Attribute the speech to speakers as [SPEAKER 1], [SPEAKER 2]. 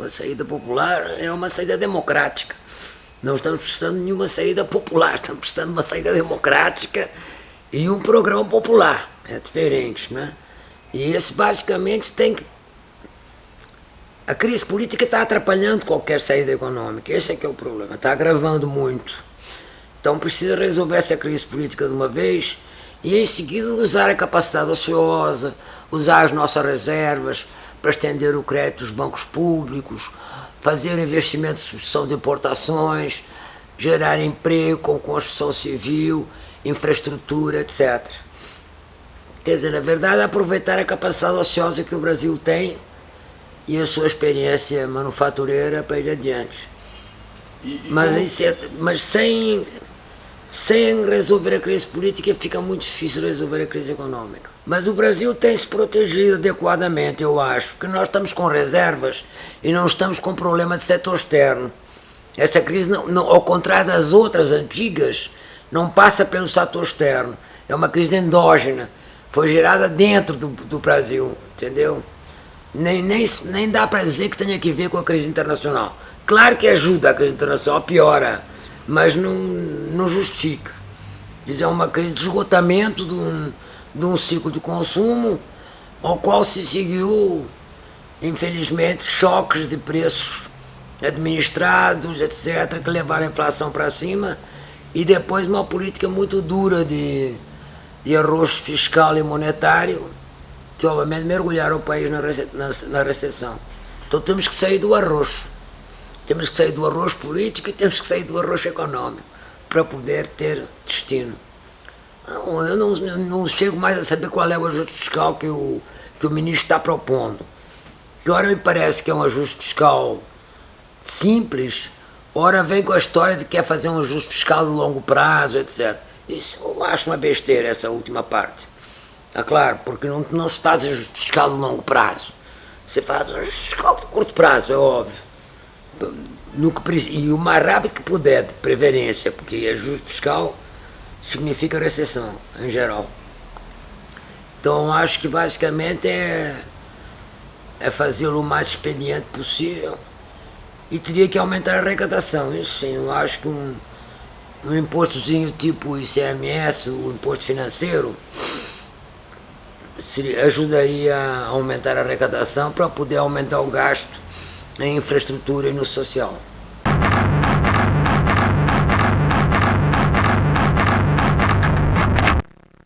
[SPEAKER 1] Uma saída popular é uma saída democrática. Não estamos precisando de nenhuma saída popular, estamos precisando de uma saída democrática e um programa popular. É diferente, né? E esse basicamente tem que. A crise política está atrapalhando qualquer saída econômica. Esse é que é o problema. Está agravando muito. Então precisa resolver essa crise política de uma vez e em seguida usar a capacidade ociosa, usar as nossas reservas para estender o crédito dos bancos públicos, fazer investimentos de substituição de importações, gerar emprego com construção civil, infraestrutura, etc. Quer dizer, na verdade, aproveitar a capacidade ociosa que o Brasil tem e a sua experiência manufatureira para ir adiante. E, e mas, como... É, mas sem sem resolver a crise política fica muito difícil resolver a crise econômica. Mas o Brasil tem se protegido adequadamente, eu acho, porque nós estamos com reservas e não estamos com problema de setor externo. Essa crise, não, não, ao contrário das outras antigas, não passa pelo setor externo. É uma crise endógena, foi gerada dentro do, do Brasil, entendeu? Nem, nem, nem dá para dizer que tenha que ver com a crise internacional. Claro que ajuda a crise internacional, piora mas não, não justifica. É uma crise de esgotamento de um, de um ciclo de consumo, ao qual se seguiu, infelizmente, choques de preços administrados, etc., que levaram a inflação para cima, e depois uma política muito dura de, de arroxo fiscal e monetário, que obviamente mergulharam o país na, na, na recessão. Então temos que sair do arroxo. Temos que sair do arroz político e temos que sair do arroz econômico para poder ter destino. Não, eu não, não, chego mais a saber qual é o ajuste fiscal que o, que o ministro está propondo. Que ora me parece que é um ajuste fiscal simples, ora vem com a história de que quer fazer um ajuste fiscal de longo prazo, etc. Isso eu acho uma besteira, essa última parte. É claro, porque não, não se faz ajuste fiscal de longo prazo. Você faz ajuste fiscal de curto prazo, é óbvio no que, e o mais rápido que puder, de preferência, porque ajuste fiscal significa recessão, em geral. Então acho que basicamente é, é fazê-lo o mais expediente possível e teria que aumentar a arrecadação, isso sim, eu acho que um, um impostozinho tipo ICMS, o imposto financeiro, seria, ajudaria a aumentar a arrecadação para poder aumentar o gasto em infraestrutura e no social.